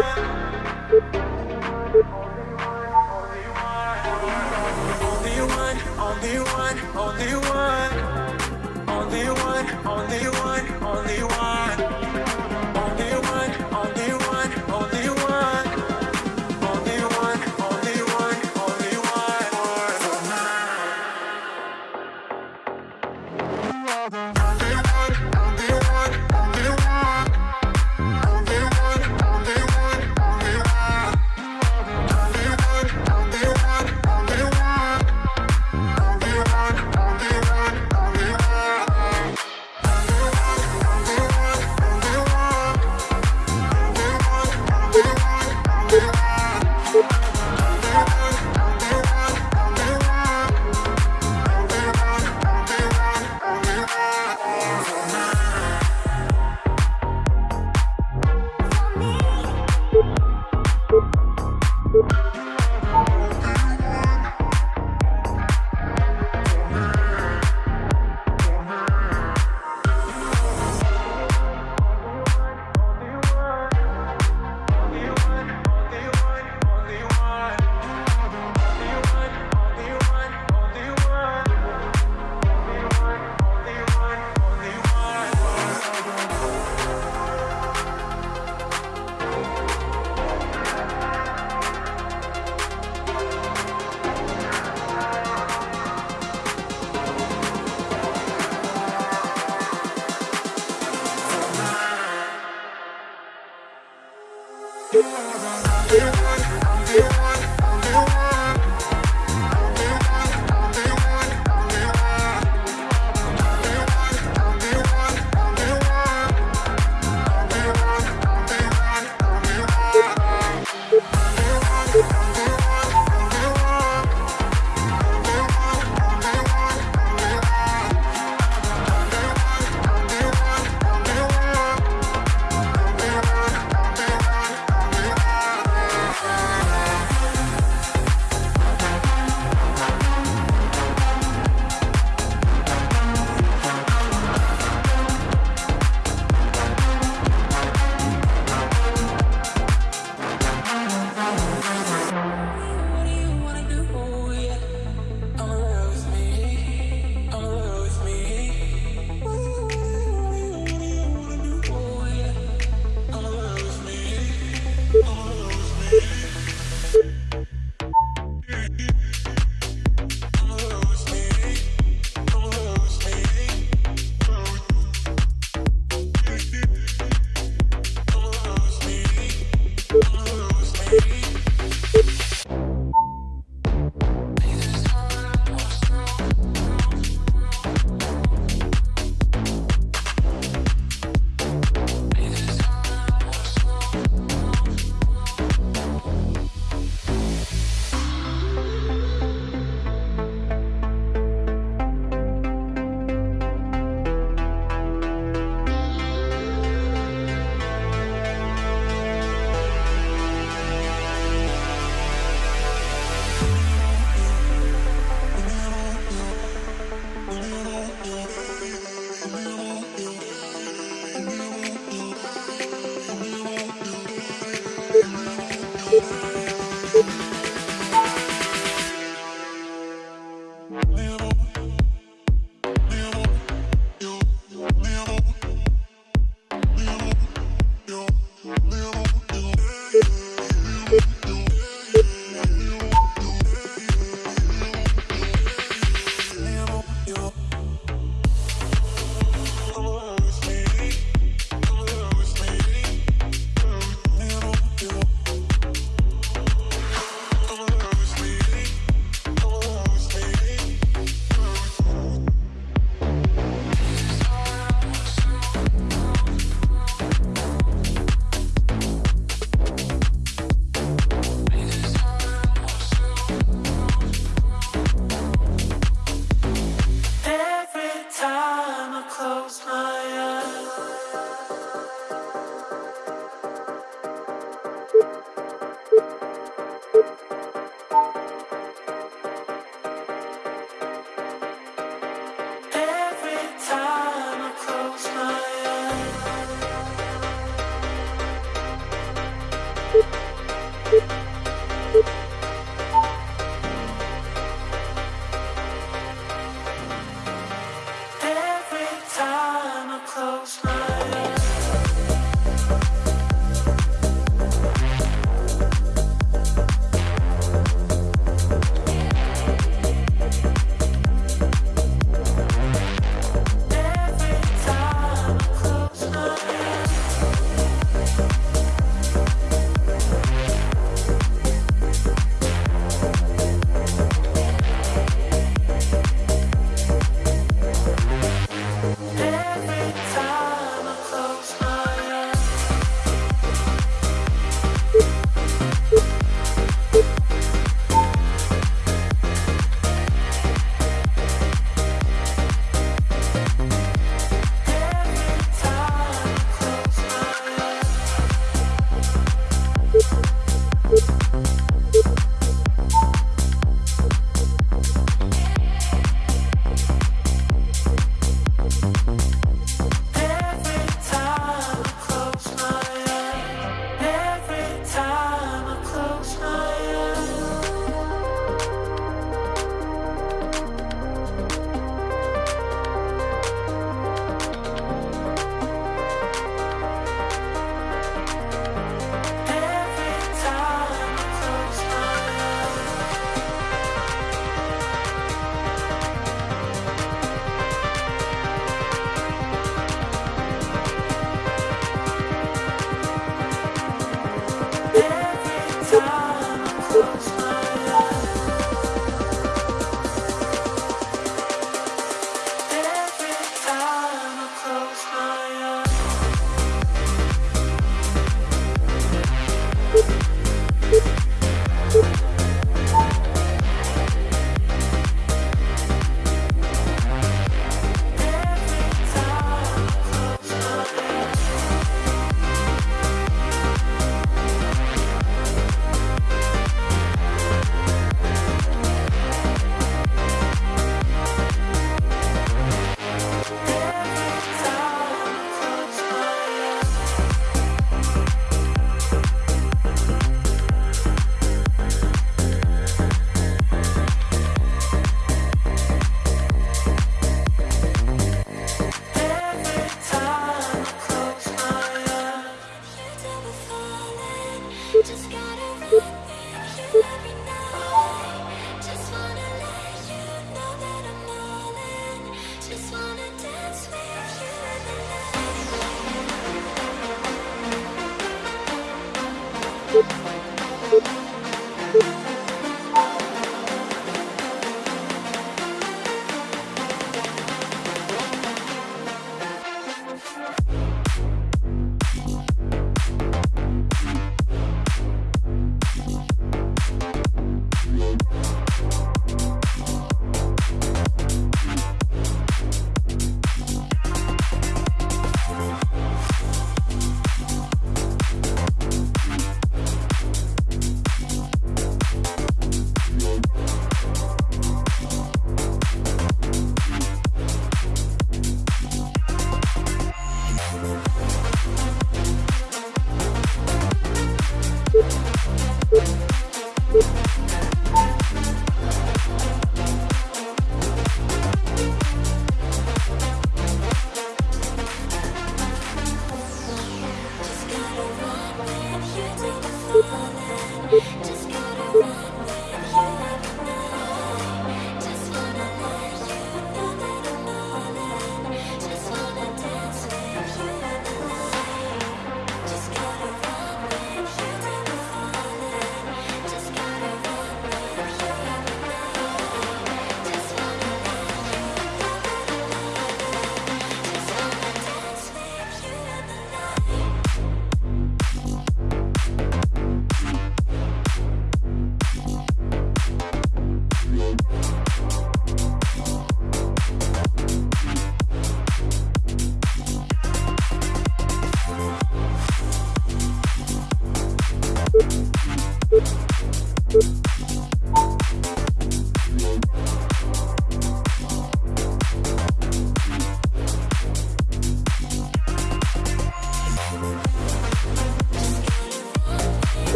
you Day one, day one.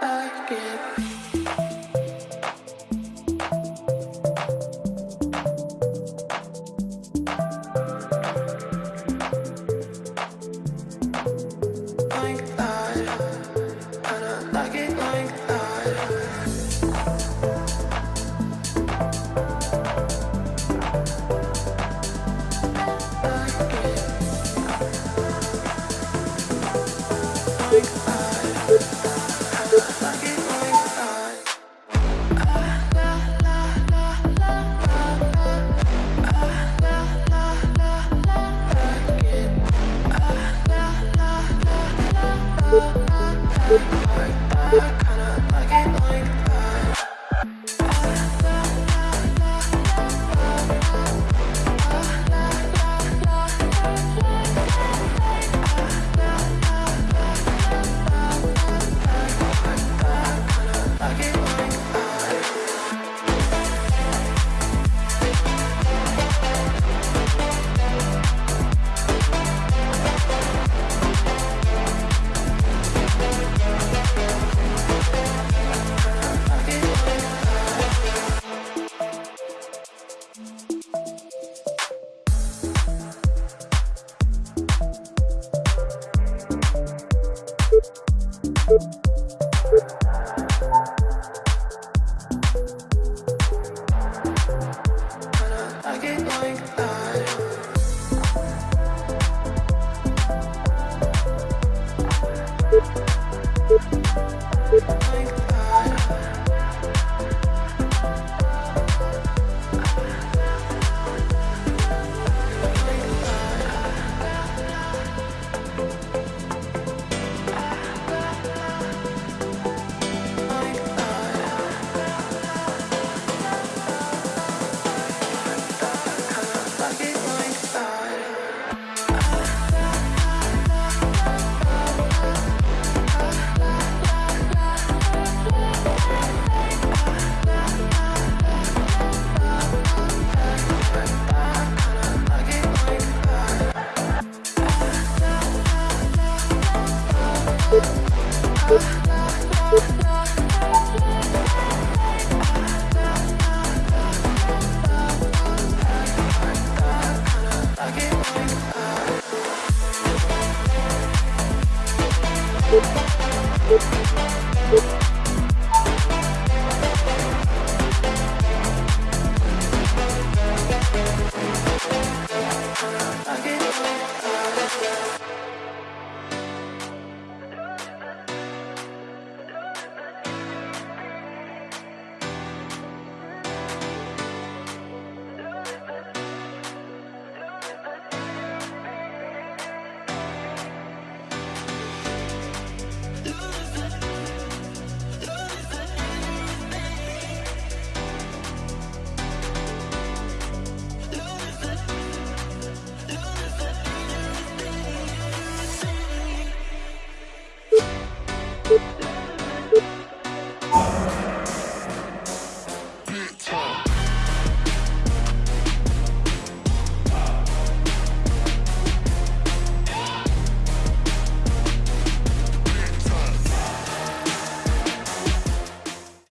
I can't.